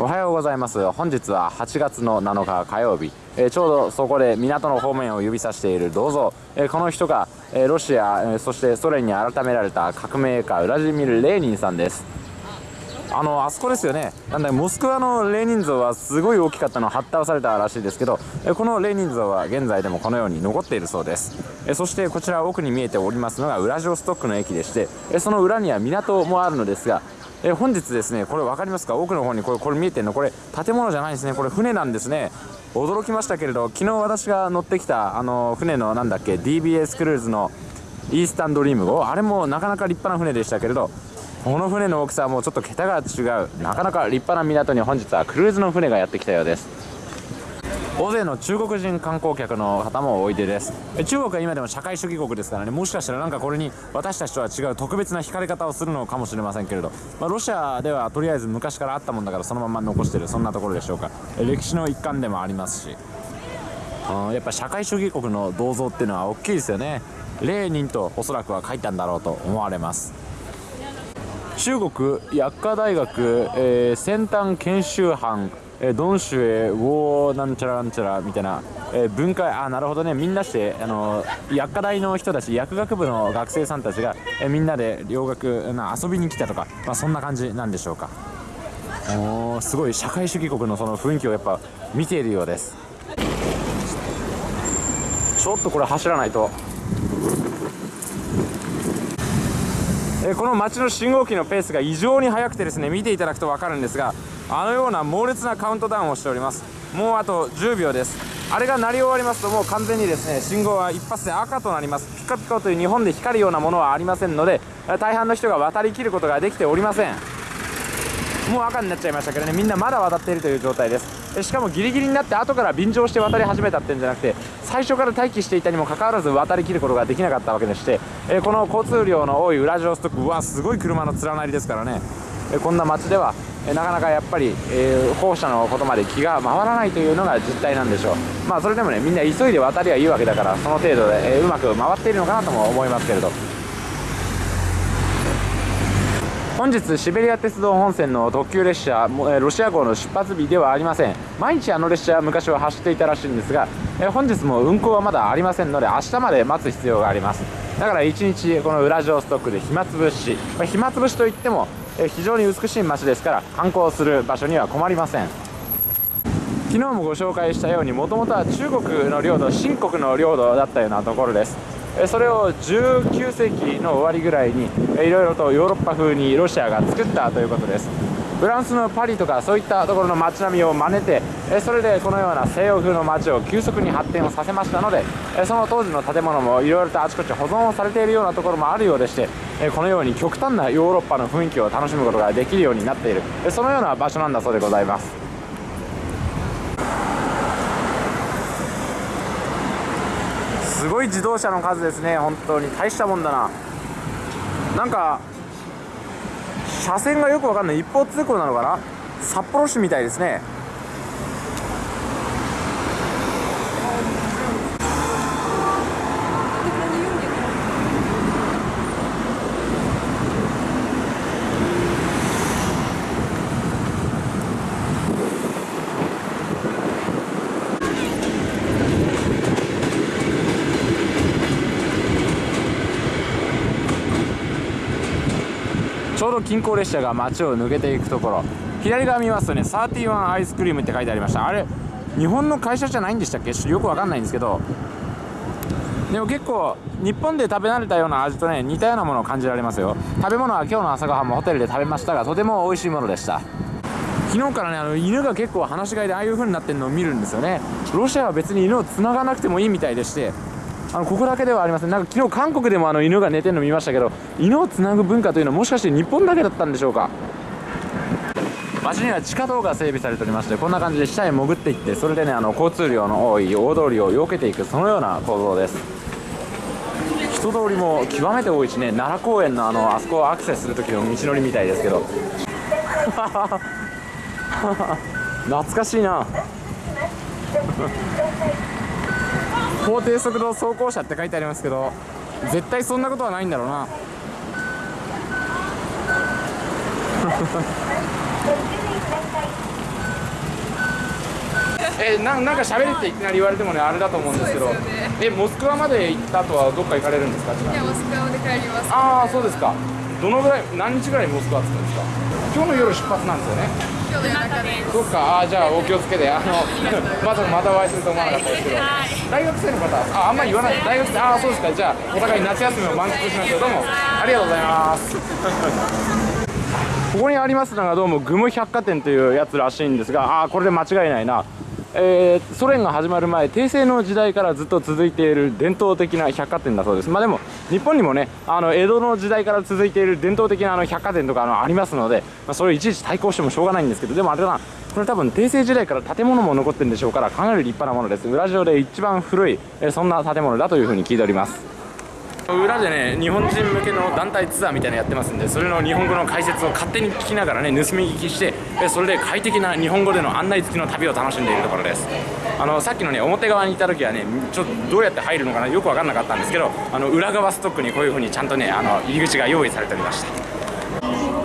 おはようございます。本日は8月の7日火曜日、えー、ちょうどそこで港の方面を指さしている銅像、えー、この人が、えー、ロシア、えそしてソ連に改められた革命家ウラジミル・レーニンさんです。あのあそこですよね。なんだモスクワのレーニン像はすごい大きかったのを発倒されたらしいですけどこのレーニン像は現在でもこのように残っているそうです。そしてこちら奥に見えておりますのがウラジオストックの駅でしてその裏には港もあるのですがえ本日ですねこれ分かりますか？奥の方にこれこれ見えてるの？これ建物じゃないんですね。これ船なんですね。驚きましたけれど昨日私が乗ってきたあの船のなんだっけ DBS クルーズのイースタンドリーム号。あれもなかなか立派な船でしたけれどこの船の大きさはもうちょっと桁が違う。なかなか立派な港に本日はクルーズの船がやってきたようです。大勢の中国人観光客の方もおいでです。中国は今でも社会主義国ですからね。もしかしたらなんかこれに私たちとは違う特別な惹かれ方をするのかもしれませんけれど、まあ、ロシアではとりあえず昔からあったもんだからそのまま残してる。そんなところでしょうか。歴史の一環でもありますし。やっぱ社会主義国の銅像っていうのは大きいですよね。レーニンとおそらくは書いたんだろうと思われます。中国薬科大学、えー、先端研修班えー、ドンシュエウォーなんちゃらなんちゃらみたいな、えー、文化あなるほどね。みんなしてあの薬科大の人たち薬学部の学生さんたちが、えー、みんなで洋楽な遊びに来たとか、まあ、そんな感じなんでしょうか。おすごい。社会主義国のその雰囲気をやっぱ見ているようです。ちょっとこれ走らないと。えこの街の信号機のペースが異常に速くてですね見ていただくと分かるんですがあのような猛烈なカウントダウンをしております。もうあと10秒です。あれが鳴り終わりますともう完全にですね信号は一発で赤となります。ピカピカという日本で光るようなものはありませんので大半の人が渡りきることができておりません。もう赤になっちゃいましたけどねみんなまだ渡っているという状態です。しかもギリギリになって後から便乗して渡り始めたってんじゃなくて最初から待機していたにもかかわらず渡りきることができなかったわけでして、えこの交通量の多いウラジオストックはすごい車の連なりですからね、えこんな街ではえなかなかやっぱり、えー、のことまで気が回らないというのが実態なんでしょう。まあそれでもねみんな急いで渡りはいいわけだからその程度で、え、うまく回っているのかなとも思いますけれど。本日シベリア鉄道本線の特急列車ロシア号の出発日ではありません。毎日あの列車は昔は走っていたらしいんですが本日も運行はまだありませんので明日まで待つ必要があります。だから1日このウラジオストックで暇つぶし、暇つぶしといっても非常に美しい街ですから観光する場所には困りません。昨日もご紹介したようにもともとは中国の領土新国の領土だったようなところです。それを19世紀の終わりぐらいにいろいろとヨーロッパ風にロシアが作ったということです。フランスのパリとかそういったところの街並みを真似てそれでこのような西洋風の街を急速に発展をさせましたのでその当時の建物もいろいろとあちこち保存をされているようなところもあるようでしてこのように極端なヨーロッパの雰囲気を楽しむことができるようになっている。そのような場所なんだそうでございます。ごい自動車の数ですね。本当に大したもんだな。なんか車線がよくわかんない。一方通行なのかな。札幌市みたいですね。近郊列車が街を抜けていくところ。左側見ますとね31アイスクリームって書いてありました。あれ日本の会社じゃないんでしたっけ？よくわかんないんですけど。でも結構日本で食べ慣れたような味とね似たようなものを感じられますよ。食べ物は今日の朝ごはんもホテルで食べましたがとても美味しいものでした。昨日からねあの犬が結構放し飼いでああいう風になってるのを見るんですよね。ロシアは別に犬を繋がなくてもいいみたいでしてあのここだけではありません。なんか昨日韓国でもあの犬が寝てるの見ましたけど犬をつなぐ文化というのはもしかして日本だけだったんでしょうか？街には地下道が整備されておりましてこんな感じで下へ潜っていってそれでねあの交通量の多い大通りを避けていくそのような構造です。人通りも極めて多いしね奈良公園のあのあそこをアクセスする時の道のりみたいですけど。懐かしいな。法定速度走行車って書いてありますけど絶対そんなことはないんだろうな。えななんか喋れっていきなり言われてもねあれだと思うんですけどそうですよね。えモスクワまで行った後はどっか行かれるんですかいやモスクワまで帰ります。ああそうですか。どのぐらい何日ぐらいモスクワ着くんですか？今日の夜出発なんですよね。そっか。あーじゃあお気をつけて。あの まさかまたお会いすると思わなかったですけど。大学生の方？ああんまり言わない。大学生。ああそうですか。じゃあお互い夏休みを満喫しましょう。どうも。ありがとうございます。ここにありますのがどうもグム百貨店というやつらしいんですがああこれで間違いないなえーソ連が始まる前帝政の時代からずっと続いている伝統的な百貨店だそうです。まあでも日本にもねあの江戸の時代から続いている伝統的なあの百貨店とかあのありますので、まあ、それをいちいち対抗してもしょうがないんですけどでもあれだな。これ多分帝政時代から建物も残ってるんでしょうからかなり立派なものです。裏上で一番古い、えそんな建物だというふうに聞いております。裏でね日本人向けの団体ツアーみたいなのやってますんでそれの日本語の解説を勝手に聞きながらね盗み聞きしてそれで快適な日本語での案内付きの旅を楽しんでいるところです。あのさっきのね表側にいた時はねちょっとどうやって入るのかなよく分かんなかったんですけどあの裏側ストックにこういう風にちゃんとねあの入り口が用意されておりました。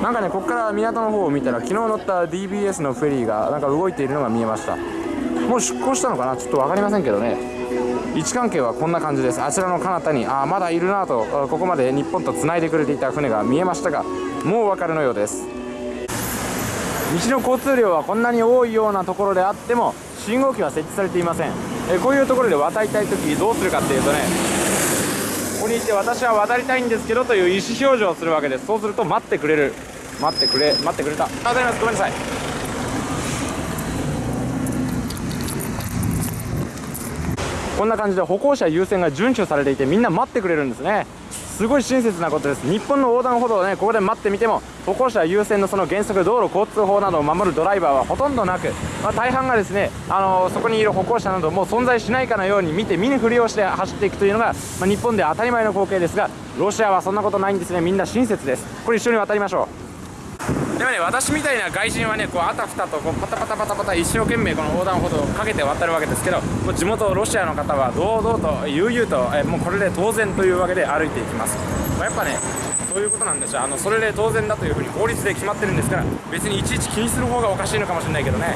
なんかねここから港の方を見たら昨日乗った DBS のフェリーがなんか動いているのが見えました。もう出港したのかな？ちょっと分かりませんけどね。位置関係はこんな感じです。あちらの彼方にあまだいるなとここまで日本とつないでくれていた船が見えましたがもうお分かりのようです。道の交通量はこんなに多いようなところであっても信号機は設置されていません。えこういうところで渡りたい時どうするかっていうとねここにいて私は渡りたいんですけどという意思表示をするわけです。そうすると待ってくれる。待ってくれ待ってくれた。ありがとうございますごめんなさい。こんな感じで歩行者優先が遵守されていてみんな待ってくれるんですね。すごい親切なことです。日本の横断歩道をねここで待ってみても歩行者優先のその原則道路交通法などを守るドライバーはほとんどなく、まあ、大半がですねあのそこにいる歩行者などもう存在しないかのように見て見ぬふりをして走っていくというのが、まあ、日本で当たり前の光景ですがロシアはそんなことないんですね。みんな親切です。これ一緒に渡りましょう。もね私みたいな外人はねこうあたふたとこうパタパタパタパタ一生懸命この横断歩道をかけて渡るわけですけどもう地元ロシアの方は堂々と悠々とえもうこれで当然というわけで歩いていきます、まあやっぱねそういうことなんでしょうあのそれで当然だというふうに法律で決まってるんですから別にいちいち気にする方がおかしいのかもしれないけどね。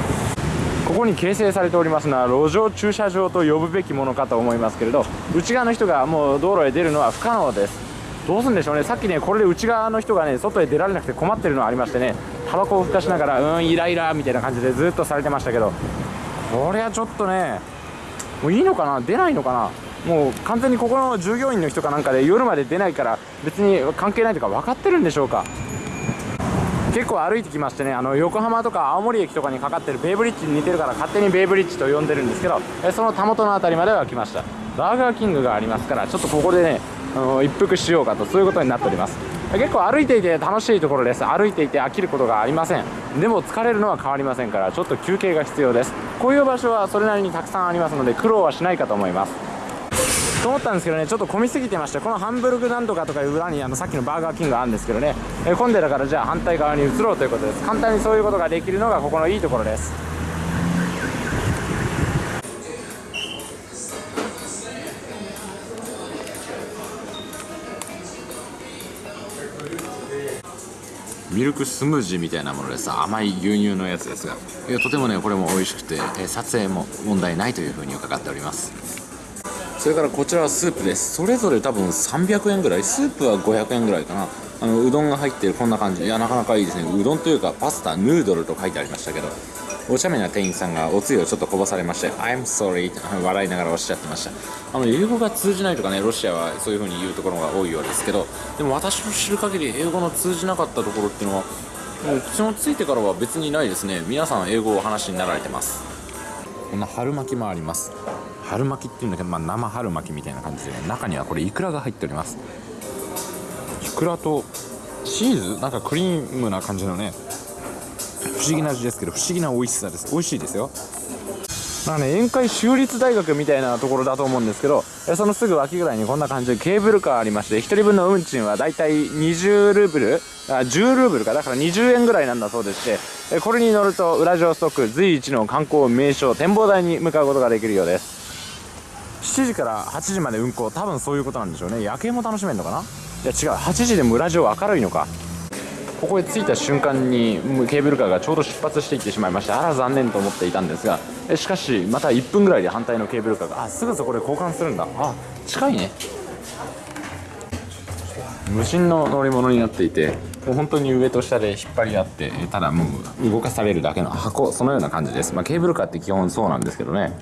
ここに形成されておりますのは路上駐車場と呼ぶべきものかと思いますけれど内側の人がもう道路へ出るのは不可能です。どうすんでしょうね。さっきねこれで内側の人がね外へ出られなくて困ってるのありましてね。タバコをふかしながらうんイライラみたいな感じでずっとされてましたけど。これはちょっとねもういいのかな？出ないのかな？もう完全にここの従業員の人かなんかで夜まで出ないから別に関係ないとか分かってるんでしょうか。結構歩いてきましてねあの横浜とか青森駅とかにかかってるベイブリッジに似てるから勝手にベイブリッジと呼んでるんですけどえそのたもとの辺りまでは来ました。バーガーキングがありますからちょっとここでねあの一服しようかとそういうことになっております。結構歩いていて楽しいところです。歩いていて飽きることがありません。でも疲れるのは変わりませんからちょっと休憩が必要です。こういう場所はそれなりにたくさんありますので苦労はしないかと思います。と思ったんですけどねちょっと混みすぎてましてこのハンブルグなんとかとかいう裏にあのさっきのバーガーキングがあるんですけどね、え混んでたからじゃあ反対側に移ろうということです。簡単にそういうことができるのがここのいいところです。ミルクスムージーみたいなものでさ甘い牛乳のやつですがいやとてもねこれも美味しくて、え撮影も問題ないというふうに伺っております。それからこちらはスープです。それぞれ多分300円ぐらいスープは500円ぐらいかな。あのうどんが入ってるこんな感じ。いやなかなかいいですね。うどんというかパスタヌードルと書いてありましたけど。お茶目な店員さんがおつゆをちょっとこぼされまして I'm sorry 笑いながらおっしゃってました。あの英語が通じないとかねロシアはそういう風に言うところが多いようですけどでも私の知る限り英語の通じなかったところっていうのはもう口のついてからは別にないですね。皆さん英語をお話になられてます。こんな春巻きもあります。春巻きっていうんだけど、まあ、生春巻きみたいな感じで、ね、中にはこれイクラが入っております。イクラとチーズ？なんかクリームな感じのね不思議な味ですけど不思議な美味しさです。美味しいですよ。なんかね宴会州立大学みたいなところだと思うんですけどえそのすぐ脇ぐらいにこんな感じでケーブルカーありまして1人分の運賃はだいたい20ルーブルあ10ルーブルか。だから20円ぐらいなんだそうでしてえこれに乗るとウラジオストック随一の観光名所展望台に向かうことができるようです。7時から8時まで運行。多分そういうことなんでしょうね。夜景も楽しめるのかな？いや違う。8時でもウラジオ明るいのか。ここへ着いた瞬間にケーブルカーがちょうど出発していってしまいましてあら残念と思っていたんですがえしかしまた1分ぐらいで反対のケーブルカーがあすぐそこで交換するんだ。あ近いね。無人の乗り物になっていてもう本当に上と下で引っ張り合ってただもう動かされるだけの箱そのような感じです、まあ、ケーブルカーって基本そうなんですけどね。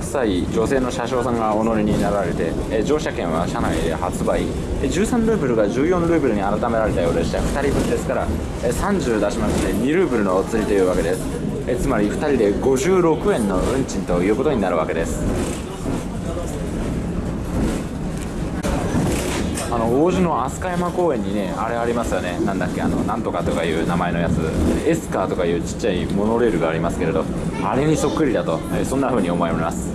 女性の車掌さんがお乗りになられて、え乗車券は車内で発売。13ルーブルが14ルーブルに改められたようでした。2人分ですからえ30出しまして2ルーブルのお釣りというわけです。えつまり2人で56円の運賃ということになるわけです。あの王子の飛鳥山公園にねあれありますよね。なんだっけあのなんとかとかいう名前のやつ。エスカーとかいうちっちゃいモノレールがありますけれどあれにそっくりだと、えそんな風に思います。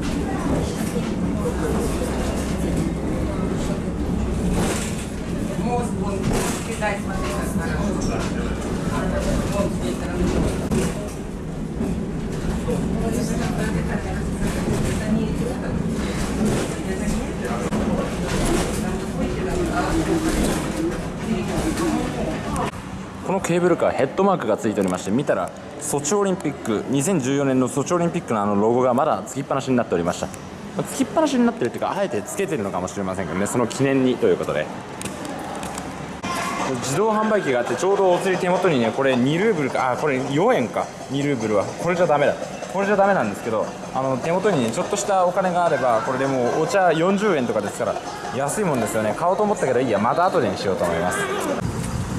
このケーブルカーヘッドマークがついておりまして見たらソチオリンピック2014年のソチオリンピックのあのロゴがまだつきっぱなしになっておりました。つきっぱなしになってるっていうかあえてつけてるのかもしれませんけどねその記念にということで。自動販売機があってちょうどお釣り手元にねこれ2ルーブルかあこれ4円か。2ルーブルはこれじゃダメだったこれじゃダメなんですけどあの手元にちょっとしたお金があればこれでもうお茶40円とかですから安いもんですよね。買おうと思ったけどいいや。また後でにしようと思います。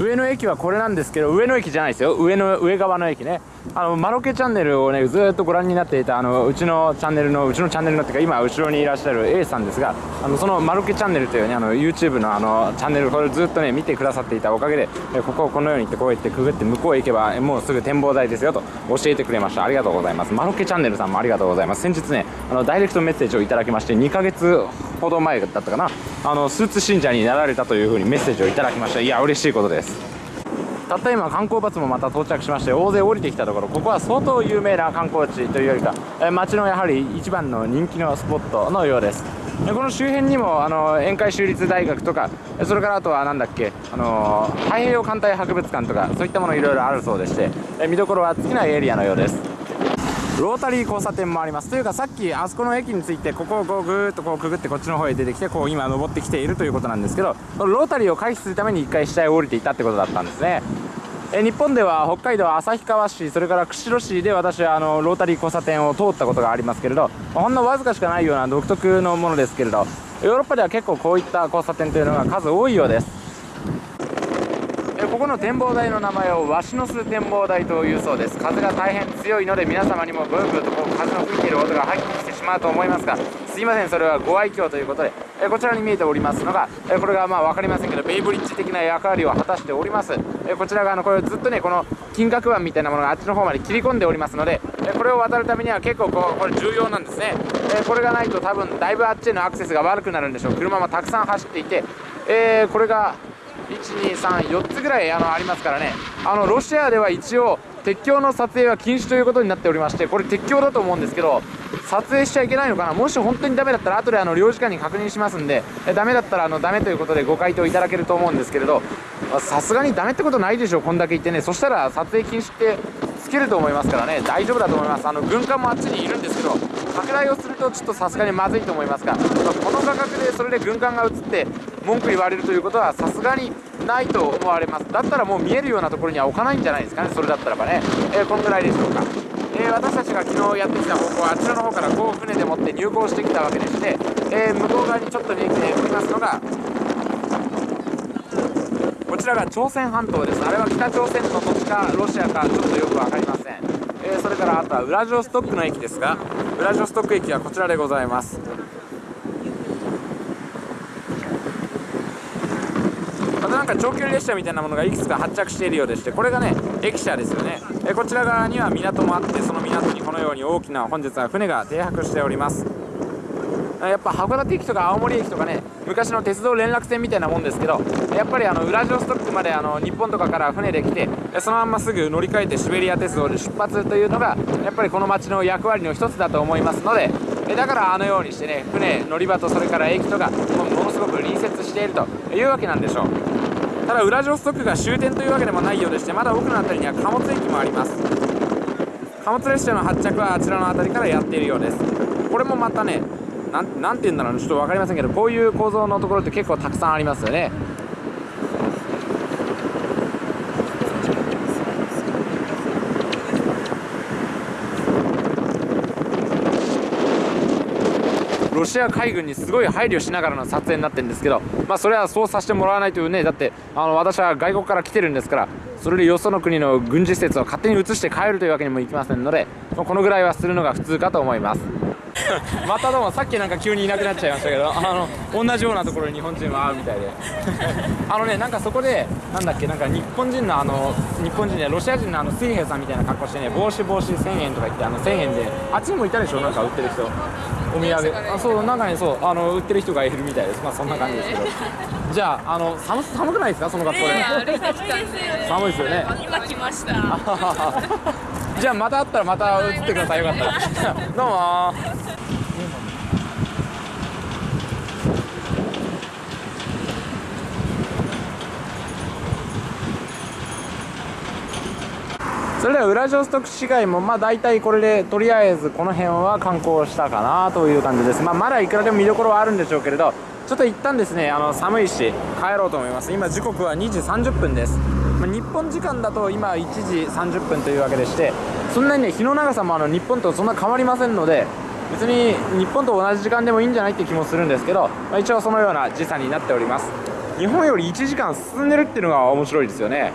上の駅はこれなんですけど上の駅じゃないですよ。上の上側の駅ね。あのマロケチャンネルをねずっとご覧になっていたあのうちのチャンネルのうちのチャンネルのっていうか今後ろにいらっしゃる A さんですがあのそのマロケチャンネルというねあの YouTube のあのチャンネルこれずっとね見てくださっていたおかげでえここをこのように行ってこうやってくぐって向こうへ行けばもうすぐ展望台ですよと教えてくれました。ありがとうございます。マロケチャンネルさんもありがとうございます。先日ねあのダイレクトメッセージをいただきまして2ヶ月ほど前だったかな。あのスーツ信者になられたというふうにメッセージをいただきました。いや嬉しいことです。たった今観光バスもまた到着しまして大勢降りてきたところここは相当有名な観光地というよりかえ街のやはり一番の人気のスポットのようです。でこの周辺にもあの宴会州立大学とかそれからあとは何だっけあの太平洋艦隊博物館とかそういったものいろいろあるそうでして見どころは尽きないエリアのようです。ロータリー交差点もあります。というかさっきあそこの駅についてここをこうぐーっとこうくぐってこっちの方へ出てきてこう今登ってきているということなんですけどロータリーを回避するために一回下へ降りていたってことだったんですね。え日本では北海道旭川市それから釧路市で私はあのロータリー交差点を通ったことがありますけれどほんのわずかしかないような独特のものですけれどヨーロッパでは結構こういった交差点というのが数多いようです。ここの展望台の名前をワシの巣展望台というそうです。風が大変強いので皆様にもブーブーとこう風の吹いている音が入ってきてしまうと思いますが。すいませんそれはご愛嬌ということで。えこちらに見えておりますのがえこれがまあ分かりませんけどベイブリッジ的な役割を果たしております。えこちら側のこれずっとねこの金額板みたいなものがあっちの方まで切り込んでおりますのでえこれを渡るためには結構こうこれ重要なんですね。えこれがないと多分だいぶあっちへのアクセスが悪くなるんでしょう。車もたくさん走っていて。えーこれが1234つぐらいあのありますからね。あのロシアでは一応鉄橋の撮影は禁止ということになっておりましてこれ鉄橋だと思うんですけど撮影しちゃいけないのかな？もし本当にダメだったら後であの領事館に確認しますんでえダメだったらあのダメということでご回答いただけると思うんですけれどさすがにダメってことないでしょこんだけ言ってね。そしたら撮影禁止ってつけると思いますからね。大丈夫だと思います。あの軍艦もあっちにいるんですけど拡大をするとちょっとさすがにまずいと思いますが、この価格でそれで軍艦が映って文句言われるということはさすがにないと思われます。だったらもう見えるようなところには置かないんじゃないですかねそれだったらばね、えーこんぐらいでしょうか、えー私たちが昨日やってきた方向はあちらの方からこう船でもって入港してきたわけでして、えー向こう側にちょっと見えておりますのがこちらが朝鮮半島です。あれは北朝鮮の土地かロシアかちょっとよく分かりません、えーそれからあとはウラジオストックの駅ですがウラジオストック駅はこちらでございます。またなんか長距離列車みたいなものがいくつか発着しているようでしてこれがね駅舎ですよね。えーこちら側には港もあってその港にこのように大きな本日は船が停泊しております。やっぱ函館駅とか青森駅とかね昔の鉄道連絡船みたいなもんですけどやっぱりあのウラジオストックまであの日本とかから船で来てそのまますぐ乗り換えてシベリア鉄道で出発というのがやっぱりこの街の役割の一つだと思いますのでだからあのようにしてね船乗り場とそれから駅とかものすごく隣接しているというわけなんでしょう。ただウラジオストクが終点というわけでもないようでしてまだ奥の辺りには貨物駅もあります。貨物列車の発着はあちらの辺りからやっているようです。これもまたねなんて言うんだろうちょっと分かりませんけどこういう構造のところって結構たくさんありますよね。ロシア海軍にすごい配慮しながらの撮影になってるんですけど、まあ、それはそうさせてもらわないというねだってあの私は外国から来てるんですからそれでよその国の軍事施設を勝手に移して帰るというわけにもいきませんのでこのぐらいはするのが普通かと思います。またどうもさっきなんか急にいなくなっちゃいましたけどあの同じようなところに日本人は会うみたいで。あのねなんかそこでなんだっけなんか日本人のあの日本人でロシア人のあの水兵さんみたいな格好してね帽子帽子1000円とか言ってあの1000円であっちにもいたでしょなんか売ってる人。お土産。あそう中にそうあの売ってる人がいるみたいです。まあそんな感じですけど。じゃああの寒寒くないですか？その格好で、ね寒いですよね。今来ました。じゃあまた会ったらまた映ってください。よかったら。どうもそれではウラジオストク市街もまあ大体これでとりあえずこの辺は観光したかなという感じです。まあまだいくらでも見どころはあるんでしょうけれどちょっと一旦ですねあの寒いし帰ろうと思います。今時刻は2時30分です、まあ、日本時間だと今1時30分というわけでしてそんなにね日の長さもあの日本とそんな変わりませんので別に日本と同じ時間でもいいんじゃないって気もするんですけど、まあ、一応そのような時差になっております。日本より1時間進んでるっていうのが面白いですよね。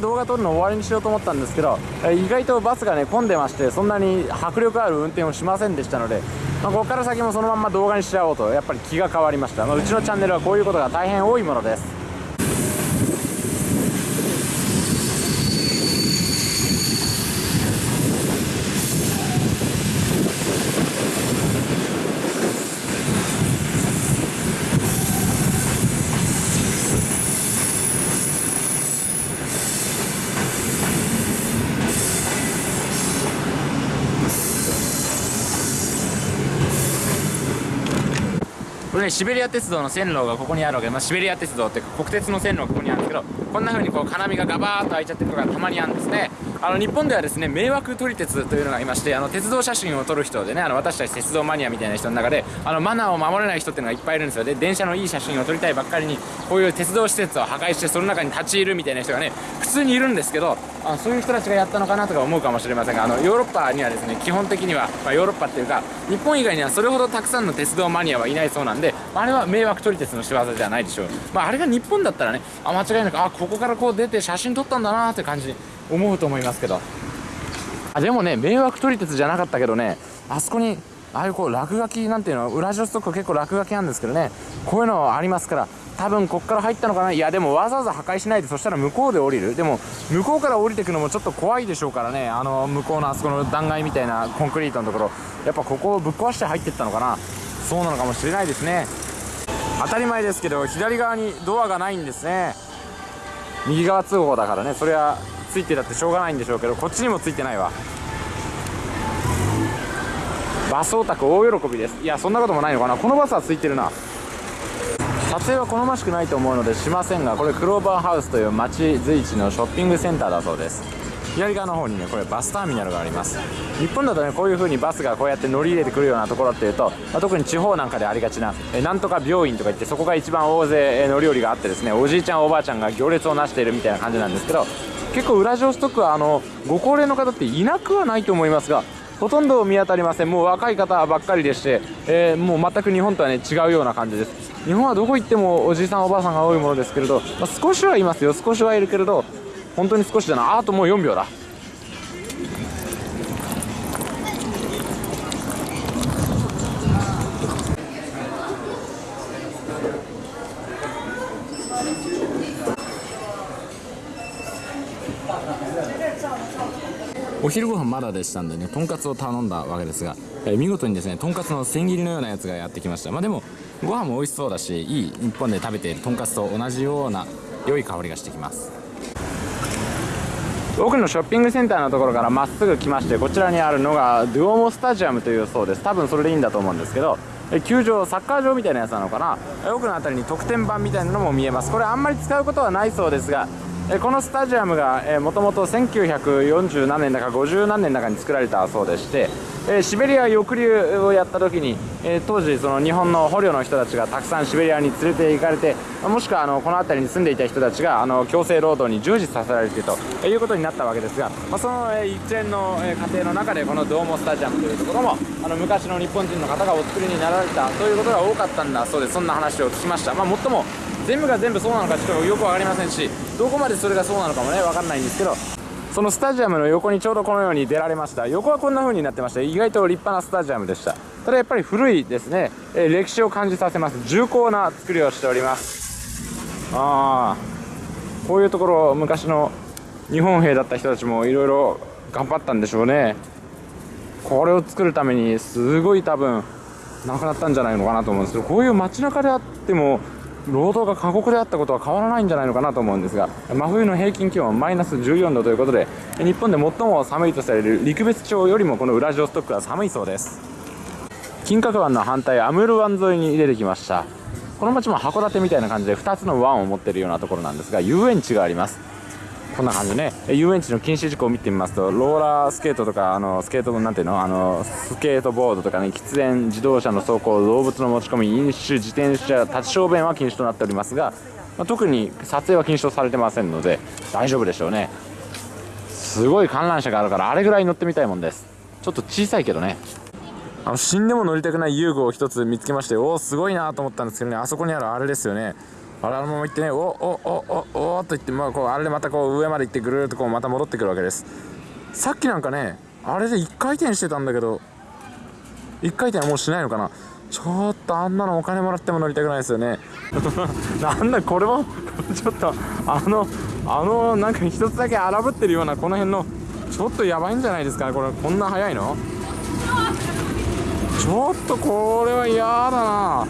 動画撮るの終わりにしようと思ったんですけど意外とバスがね混んでましてそんなに迫力ある運転をしませんでしたので、まあ、ここから先もそのまんま動画にしちゃおうとやっぱり気が変わりました、まあ、うちのチャンネルはこういうことが大変多いものです。シベリア鉄道の線路がここにあるわけで、まあ、シベリア鉄道っていうか国鉄の線路がここにあるんですけどこんな風にこう金網がガバーッと開いちゃってるのがたまにあるんですね。あの日本ではですね迷惑撮り鉄というのがいましてあの鉄道写真を撮る人でねあの私たち鉄道マニアみたいな人の中であのマナーを守れない人っていうのがいっぱいいるんですよ。で電車のいい写真を撮りたいばっかりにこういう鉄道施設を破壊してその中に立ち入るみたいな人がね普通にいるんですけどあそういう人たちがやったのかなとか思うかもしれませんがあのヨーロッパにはですね基本的には、まあ、ヨーロッパっていうか日本以外にはそれほどたくさんの鉄道マニアはいないそうなんでまあれは迷惑撮り鉄の仕業じゃないでしょう、まあ、あれが日本だったらねあ間違いなくあここからこう出て写真撮ったんだなーって感じ思うと思いますけど。あでもね迷惑撮り鉄じゃなかったけどねあそこにああいうこう落書きなんていうのはウラジオストック結構落書きなんですけどねこういうのありますから多分こっから入ったのかな。いやでもわざわざ破壊しないでそしたら向こうで降りる。でも向こうから降りてくのもちょっと怖いでしょうからねあの向こうのあそこの断崖みたいなコンクリートのところ。やっぱここをぶっ壊して入ってったのかな。そうなのかもしれないですね。当たり前ですけど左側にドアがないんですね。右側通報だからね。それはついてたってしょうがないんでしょうけどこっちにもついてないわ。バスオタク大喜びです。いやそんなこともないのかな。このバスはついてるな。撮影は好ましくないと思うのでしませんがこれクローバーハウスという町随一のショッピングセンターだそうです。左側の方にねこれバスターミナルがあります。日本だとねこういう風にバスがこうやって乗り入れてくるようなところっていうと、まあ特に地方なんかでありがちなえなんとか病院とか言ってそこが一番大勢乗り降りがあってですねおじいちゃんおばあちゃんが行列をなしているみたいな感じなんですけど結構ウラジオストックはあのご高齢の方っていなくはないと思いますがほとんど見当たりません。もう若い方ばっかりでして、えーもう全く日本とはね違うような感じです。日本はどこ行ってもおじいさんおばあさんが多いものですけれど、まあ少しはいますよ。少しはいるけれど本当に少しだなああともう4秒だ。昼ご飯まだでしたんでねとんかつを頼んだわけですが、えー見事にですねとんかつの千切りのようなやつがやってきました。まあでもご飯も美味しそうだしいい日本で食べているとんかつと同じような良い香りがしてきます。奥のショッピングセンターのところからまっすぐ来ましてこちらにあるのがドゥオモスタジアムというそうです。多分それでいいんだと思うんですけどえ球場サッカー場みたいなやつなのかな。奥の辺りに得点板みたいなのも見えます。これあんまり使うことはないそうですがこのスタジアムがもともと1940何年だか50何年だかに作られたそうでしてシベリア抑留をやった時に、当時その日本の捕虜の人たちがたくさんシベリアに連れて行かれてもしくはあのこの辺りに住んでいた人たちがあの強制労働に従事させられてということになったわけですが、まあ、その一連の過程の中でこのドーモスタジアムというところもあの昔の日本人の方がお作りになられたということが多かったんだそうです。そんな話を聞きました、まあ、もっとも全部が全部そうなのかちょっとよく分かりませんしどこまでそれがそうなのかもね分かんないんですけどそのスタジアムの横にちょうどこのように出られました。横はこんな風になってまして意外と立派なスタジアムでした。ただやっぱり古いですね、えー歴史を感じさせます。重厚な作りをしております。ああこういうところ昔の日本兵だった人たちもいろいろ頑張ったんでしょうね。これを作るためにすごい多分なくなったんじゃないのかなと思うんですけどこういう街中であっても労働が過酷であったことは変わらないんじゃないのかなと思うんですが真冬の平均気温はマイナス14度ということで日本で最も寒いとされる陸別町よりもこのウラジオストックは寒いそうです。金閣湾の反対アムール湾沿いに出てきました。この町も函館みたいな感じで2つの湾を持っているようなところなんですが遊園地があります。こんな感じね。遊園地の禁止事項を見てみますとローラースケートとかあのスケートなんていうの？あのスケートボードとかね喫煙自動車の走行動物の持ち込み飲酒自転車立ち小便は禁止となっておりますが、まあ特に撮影は禁止とされてませんので大丈夫でしょうね。すごい観覧車があるからあれぐらい乗ってみたいもんです。ちょっと小さいけどね。あの死んでも乗りたくない遊具を一つ見つけましておおすごいなと思ったんですけどねあそこにあるあれですよね。あれあのまま行ってね。おおおおおおっと言って、まあ、こうあれでまたこう上まで行ってぐるっとこうまた戻ってくるわけです。さっきなんかねあれで1回転してたんだけど1回転はもうしないのかな。ちょっとあんなのお金もらっても乗りたくないですよね。なんだこれも ちょっとあのあのなんか一つだけ荒ぶってるようなこの辺のちょっとやばいんじゃないですか？これこんな速いの？ちょっとこれは嫌だな。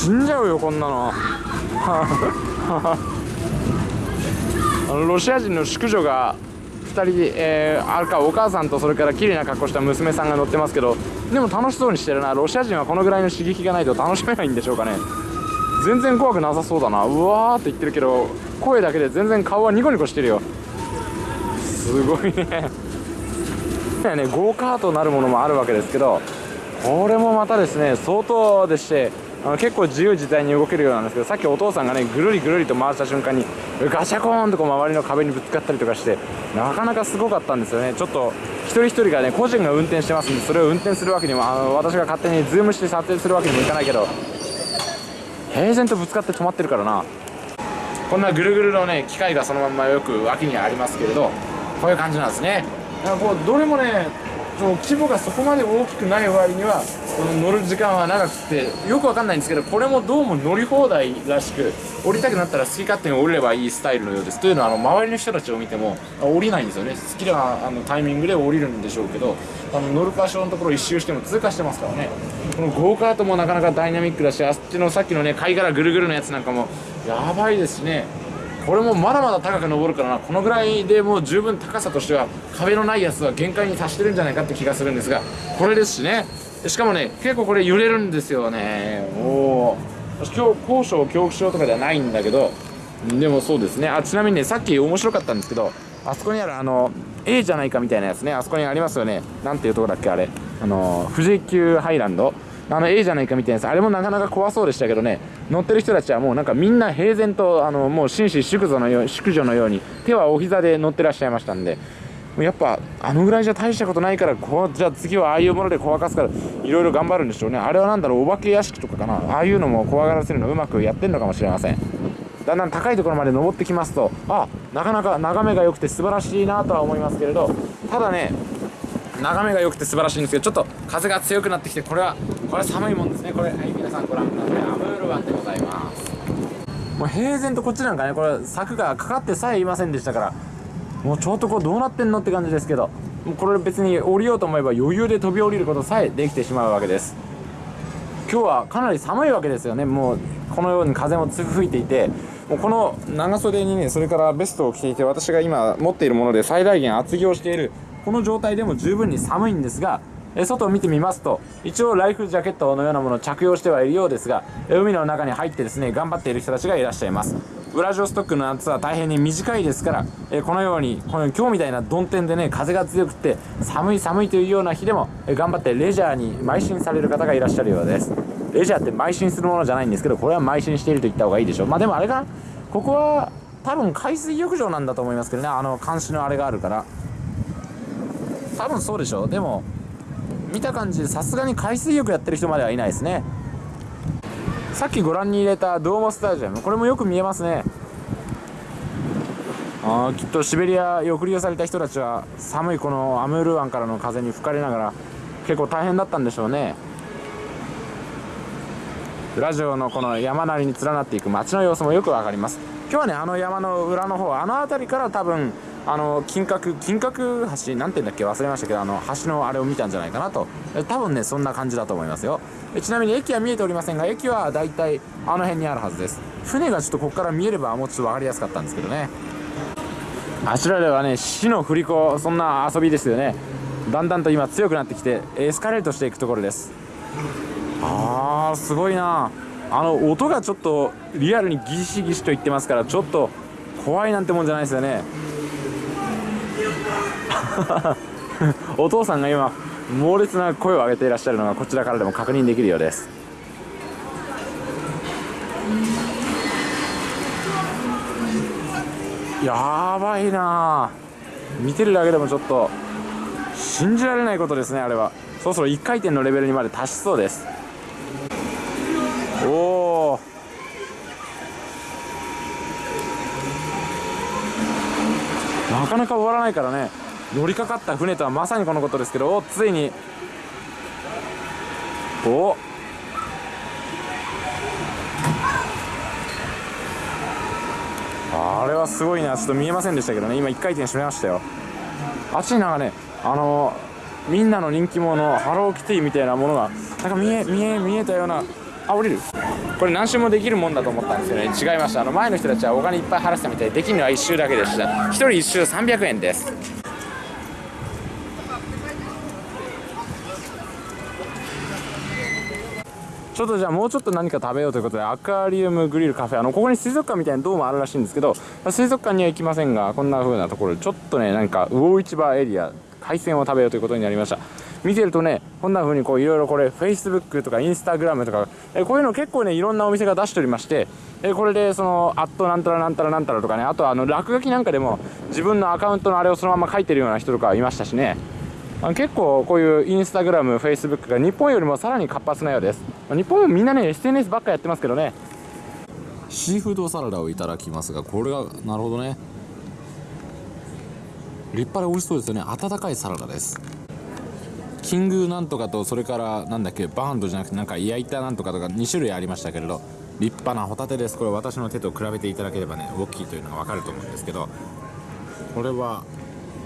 死んじゃうよこんなの。あのロシア人の淑女が2人、えーあるかお母さんとそれから綺麗な格好した娘さんが乗ってますけどでも楽しそうにしてるな。ロシア人はこのぐらいの刺激がないと楽しめないんでしょうかね。全然怖くなさそうだな。うわーって言ってるけど声だけで全然顔はニコニコしてるよ。すごいね。ねゴーカートなるものもあるわけですけどこれもまたですね相当でしてあの結構自由自在に動けるようなんですけどさっきお父さんがねぐるりぐるりと回した瞬間にガシャコーンとこう周りの壁にぶつかったりとかしてなかなかすごかったんですよね。ちょっと一人一人がね個人が運転してますんでそれを運転するわけにもあの私が勝手にズームして撮影するわけにもいかないけど平然とぶつかって止まってるからな。こんなぐるぐるのね機械がそのまんまよく脇にありますけれどこういう感じなんですね。だからこうどれもねその規模がそこまで大きくない割には乗る時間は長くてよくわかんないんですけどこれもどうも乗り放題らしく降りたくなったら好き勝手に降りればいいスタイルのようです。というのはあの周りの人たちを見ても降りないんですよね。好きなあのタイミングで降りるんでしょうけどあの乗る場所のところ一周しても通過してますからね。このゴーカートもなかなかダイナミックだしあっちのさっきのね。貝殻ぐるぐるのやつなんかもやばいですね。これもまだまだ高く登るからな。このぐらいでもう十分高さとしては壁のないやつは限界に達してるんじゃないかって気がするんですがこれですしね。しかもね結構これ揺れるんですよね。おお今日高所恐怖症とかではないんだけど。でもそうですね。あちなみにねさっき面白かったんですけどあそこにあるあの A じゃないかみたいなやつね。あそこにありますよね。なんていうとこだっけあれ。あの富士急ハイランド。あの A じゃないかみたいなやつ。あれもなかなか怖そうでしたけどね。乗ってる人たちはもうなんかみんな平然とあのもう紳士淑女のよう淑女のように手はお膝で乗ってらっしゃいましたんで。もうやっぱあのぐらいじゃ大したことないからこうじゃあ次はああいうもので怖がすからいろいろ頑張るんでしょうね。あれはなんだろうお化け屋敷とかかな。ああいうのも怖がらせるのうまくやってるのかもしれません。だんだん高いところまで登ってきますとあなかなか眺めが良くて素晴らしいなとは思いますけれどただね眺めが良くて素晴らしいんですけどちょっと風が強くなってきてこれはこれは寒いもんですね。これはい皆さんご覧ください。アムール湾でございます。もう平然とこっちなんかねこれ柵がかかってさえいませんでしたからもうちょっとこうどうなってんのって感じですけどもうこれ別に降りようと思えば余裕で飛び降りることさえできてしまうわけです。今日はかなり寒いわけですよね。もうこのように風も吹いていてもうこの長袖にねそれからベストを着ていて私が今持っているもので最大限厚着をしているこの状態でも十分に寒いんですがえ外を見てみますと一応ライフジャケットのようなものを着用してはいるようですがえ海の中に入ってですね頑張っている人たちがいらっしゃいます。ウラジオストックの夏は大変に短いですからえこのようにこの今日みたいな曇天でね風が強くて寒い寒いというような日でもえ頑張ってレジャーに邁進される方がいらっしゃるようです。レジャーって邁進するものじゃないんですけどこれは邁進していると言った方がいいでしょう。まあでもあれかなここは多分海水浴場なんだと思いますけどねあの監視のあれがあるから。多分そうでしょう。でも見た感じさすがに海水浴やってる人まではいないですね。さっきご覧に入れたドーモスタジアムこれもよく見えますね。あーきっとシベリアへ送り出された人たちは寒いこのアムール湾からの風に吹かれながら結構大変だったんでしょうね。ラジオのこの山なりに連なっていく街の様子もよくわかります。今日はねあの山の裏の方あの辺りから多分あの金閣金閣橋なんて言うんだっけ忘れましたけどあの橋のあれを見たんじゃないかなと。え多分ねそんな感じだと思いますよ。ちなみに駅は見えておりませんが駅はだいたいあの辺にあるはずです。船がちょっとここから見えればもうちょっと分かりやすかったんですけどね。あちらではね死の振り子そんな遊びですよね。だんだんと今強くなってきてエスカレートしていくところです。あーすごいな。あの音がちょっとリアルにギシギシと言ってますからちょっと怖いなんてもんじゃないですよね。お父さんが今猛烈な声を上げていらっしゃるのがこちらからでも確認できるようです。やばいな。見てるだけでもちょっと信じられないことですねあれは。そろそろ1回転のレベルにまで達しそうです。おおなかなか終わらないからね。乗りかかった船とはまさにこのことですけどついに。お。あれはすごいな。ちょっと見えませんでしたけどね。今1回転閉めましたよ。あっちになんかねあのみんなの人気者ハローキティみたいなものがなんか見え見え見えたような。あ降りる。これ何周もできるもんだと思ったんですよね。違いました。あの前の人たちはお金いっぱい払ってたみたいでできるのは1周だけでした。1人1周300円です。ちょっとじゃあもうちょっと何か食べようということでアクアリウムグリルカフェあのここに水族館みたいなドームあるらしいんですけど水族館には行きませんがこんな風なところでちょっとねなんか魚市場エリア海鮮を食べようということになりました。見てるとねこんな風にこういろいろこれ Facebook とか Instagram とかえこういうの結構ねいろんなお店が出しておりましてえこれでそのアットなんたらなんたらなんたらとかねあとはあの落書きなんかでも自分のアカウントのあれをそのまま書いてるような人とかいましたしね。あ結構こういうインスタグラム、フェイスブックが日本よりもさらに活発なようです。日本もみんなね SNS ばっかやってますけどね。シーフードサラダをいただきますがこれがなるほどね。立派で美味しそうですよね。温かいサラダです。キングなんとかとそれからなんだっけバーンドじゃなくてなんか焼いたなんとかとか2種類ありましたけれど立派なホタテです。これ私の手と比べていただければね大きいというのが分かると思うんですけどこれは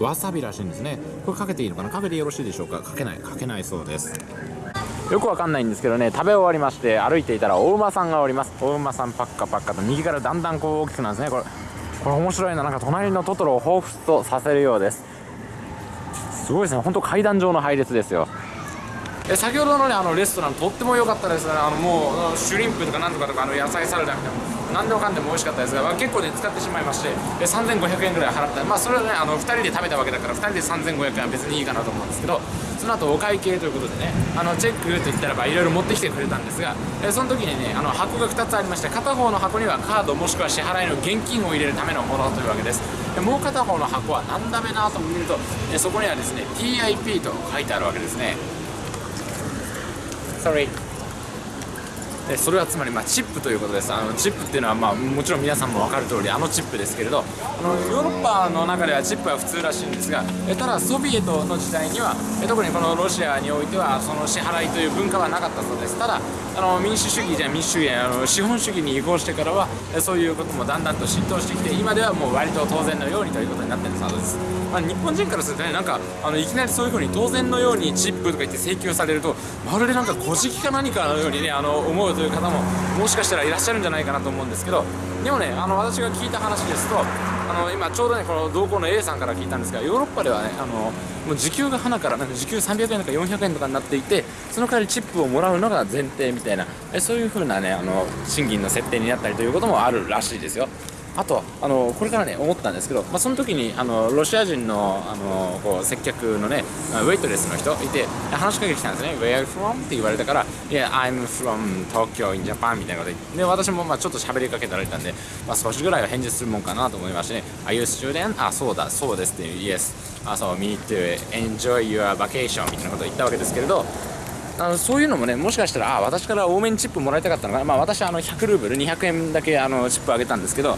わさびらしいんですね。これかけていいのかな？かけてよろしいでしょうか？かけないかけないそうです。よくわかんないんですけどね食べ終わりまして歩いていたらお馬さんがおります。お馬さんパッカパッカと右からだんだんこう大きくなるんですね。これこれ面白いな。なんか隣のトトロを彷彿とさせるようです。すごいですね。本当階段状の配列ですよ。え先ほどのねあのレストランとっても良かったですね。あのもうシュリンプとかなんとかとかあの野菜サラダみたいな何でもかんでも美味しかったですが、まあ、結構ね使ってしまいましてえ3500円ぐらい払った。まあそれはねあの2人で食べたわけだから2人で3500円は別にいいかなと思うんですけどその後お会計ということでねあのチェックと言ったらばいろいろ持ってきてくれたんですがえその時にねあの箱が2つありまして片方の箱にはカードもしくは支払いの現金を入れるためのものというわけです。でもう片方の箱は何だべなと見るとえそこにはですね TIP と書いてあるわけですね。Sorry えそれはつまりまあチップということです。あのチップっていうのはまあもちろん皆さんも分かる通りあのチップですけれどあのヨーロッパの中ではチップは普通らしいんですがえただソビエトの時代にはえ特にこのロシアにおいてはその支払いという文化はなかったそうです。ただあの民主主義じゃ民主主義あの資本主義に移行してからはえそういうこともだんだんと浸透してきて今ではもう割と当然のようにということになっているそうです、まあ、日本人からするとねなんかあのいきなりそういうふうに当然のようにチップとか言って請求されるとまるでなんか小じか何かのようにねあの思うという方ももしかしたらいらっしゃるんじゃないかなと思うんですけどでもねあの私が聞いた話ですとあの今ちょうどねこの同行の A さんから聞いたんですがヨーロッパではねあのもう時給が花からなんか時給300円とか400円とかになっていてその代わりチップをもらうのが前提みたいなえそういう風なねあの賃金の設定になったりということもあるらしいですよ。あとあのこれからね思ったんですけど、まあ、その時にあのロシア人のあのこう接客のねウェイトレスの人いて話しかけてきたんですね「Where are you from?」って言われたから「Yeah I'm from Tokyo in Japan」みたいなことでで私もまあちょっと喋りかけられたんで、まあ、少しぐらいは返事するもんかなと思いましてね「Are you student?」あそうだそうですって「Yes」あそう「Me to enjoy your vacation」みたいなことを言ったわけですけれどあのそういうのもねもしかしたらあ私から多めにチップもらいたかったのかな、まあ、私あの100ルーブル200円だけあのチップあげたんですけど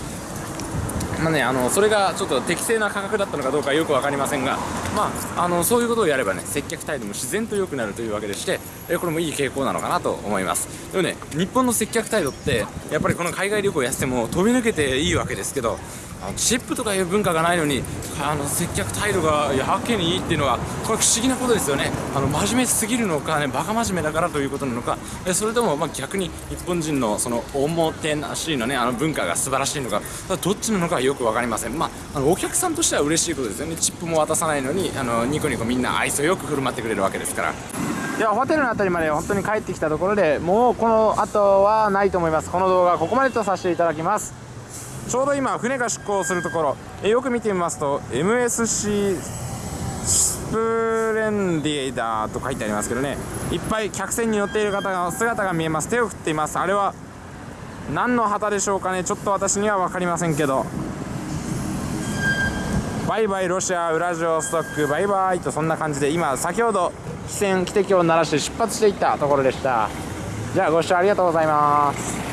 まあね、あのそれがちょっと適正な価格だったのかどうかよく分かりませんが、まあ、あのそういうことをやればね接客態度も自然と良くなるというわけでしてえこれもいい傾向なのかなと思います。でもね日本の接客態度ってやっぱりこの海外旅行やってても飛び抜けていいわけですけどあのチップとかいう文化がないのにあの接客態度がやけにいいっていうのはこれ不思議なことですよね。あの真面目すぎるのかねバカ真面目だからということなのか。えそれともま逆に日本人のそのおもてなしのねあの文化が素晴らしいのか。どっちなのかよく分かりません。まああのお客さんとしては嬉しいことですよね。チップも渡さないのにあのニコニコみんな愛想よく振る舞ってくれるわけですから。ではホテルの辺りまで本当に帰ってきたところでもうこの後はないと思います。この動画はここまでとさせていただきます。ちょうど今船が出港するところ。えよく見てみますと MSC スプレンディエダーと書いてありますけどね。いっぱい客船に乗っている方の姿が見えます。手を振っています。あれは何の旗でしょうかね。ちょっと私には分かりませんけど。バイバイロシアウラジオストックバイバイとそんな感じで今先ほど汽船汽笛を鳴らして出発していったところでした。じゃあご視聴ありがとうございます。